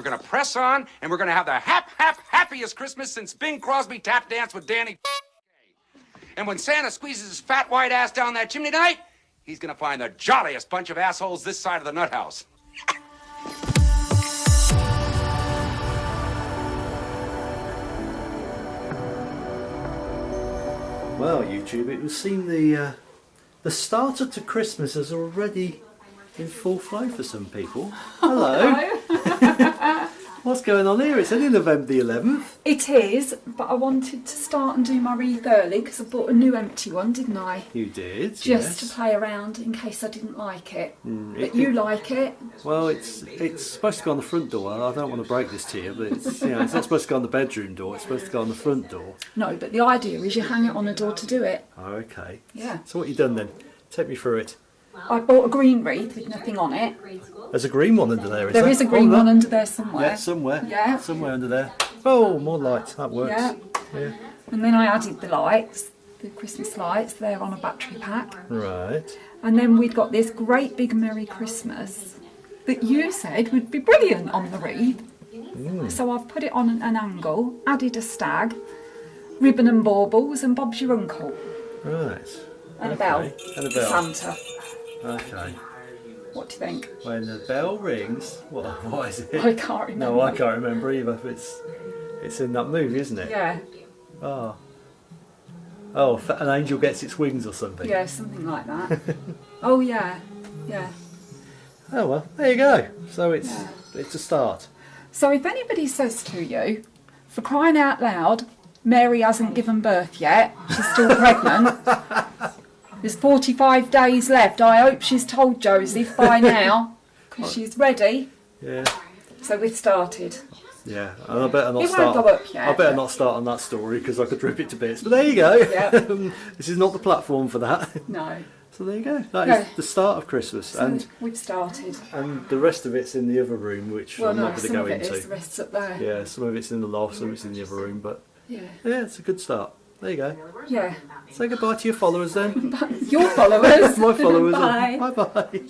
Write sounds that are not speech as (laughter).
We're gonna press on, and we're gonna have the hap, hap, happiest Christmas since Bing Crosby tap danced with Danny. And when Santa squeezes his fat white ass down that chimney tonight, he's gonna find the jolliest bunch of assholes this side of the nut house. Well, YouTube, it would seem the uh, the starter to Christmas has already in full flow for some people. (laughs) Hello. (laughs) What's going on here? It's only November the 11th. It is, but I wanted to start and do my wreath early because I bought a new empty one, didn't I? You did, Just yes. to play around in case I didn't like it. Mm, but it- you like it. Well, it's it's supposed to go on the front door. I don't want to break this to you, but it's, you know, it's not supposed to go on the bedroom door. It's supposed to go on the front door. No, but the idea is you hang it on a door to do it. Oh, okay. Yeah. So what you done then? Take me through it. I bought a green wreath with nothing on it. There's a green one under there. Is There there? is a green Oh, one under there somewhere. Yeah, somewhere. Yeah. Somewhere under there. Oh, more lights. That works. Yeah. Yeah. And then I added the lights, the Christmas lights. They're on a battery pack. Right. And then we'd got this great big Merry Christmas that you said would be brilliant on the wreath. Hmm. So I've put it on an, an angle, added a stag, ribbon and baubles, and Bob's your uncle. Right. And a Okay. bell. And a bell. Santa. Okay. What do you think? When the bell rings, what, (laughs) what is it? I can't remember. No, I can't remember either. It's it's in that movie, isn't it? Yeah, ah. Oh. Oh, an angel gets its wings or something. yeah, something like that. (laughs) oh yeah, yeah. Oh well, there you go. So it's Yeah. it's a start. So if anybody says to you, for crying out loud, Mary hasn't given birth yet, she's still pregnant. (laughs) There's 45 days left. I hope she's told Joseph by (laughs) now, because she's ready. Yeah. So we've started. Yeah, and I better not It won't start. go up yet, I better not start on that story because I could rip it to bits. But there you go. Yeah. (laughs) Um, this is not the platform for that. No. (laughs) So there you go. That is Yeah. the start of Christmas, So and we've started. and the rest of it's in the other room, which Well, I'm no, not going to some go of it into. is. The rest's up there. Yeah, some of it's in the loft, some of it's in the other room, but Yeah. yeah, it's a good start. There you go. Yeah. Say goodbye to your followers then. (laughs) Your followers. (laughs) My followers. Bye. Bye bye.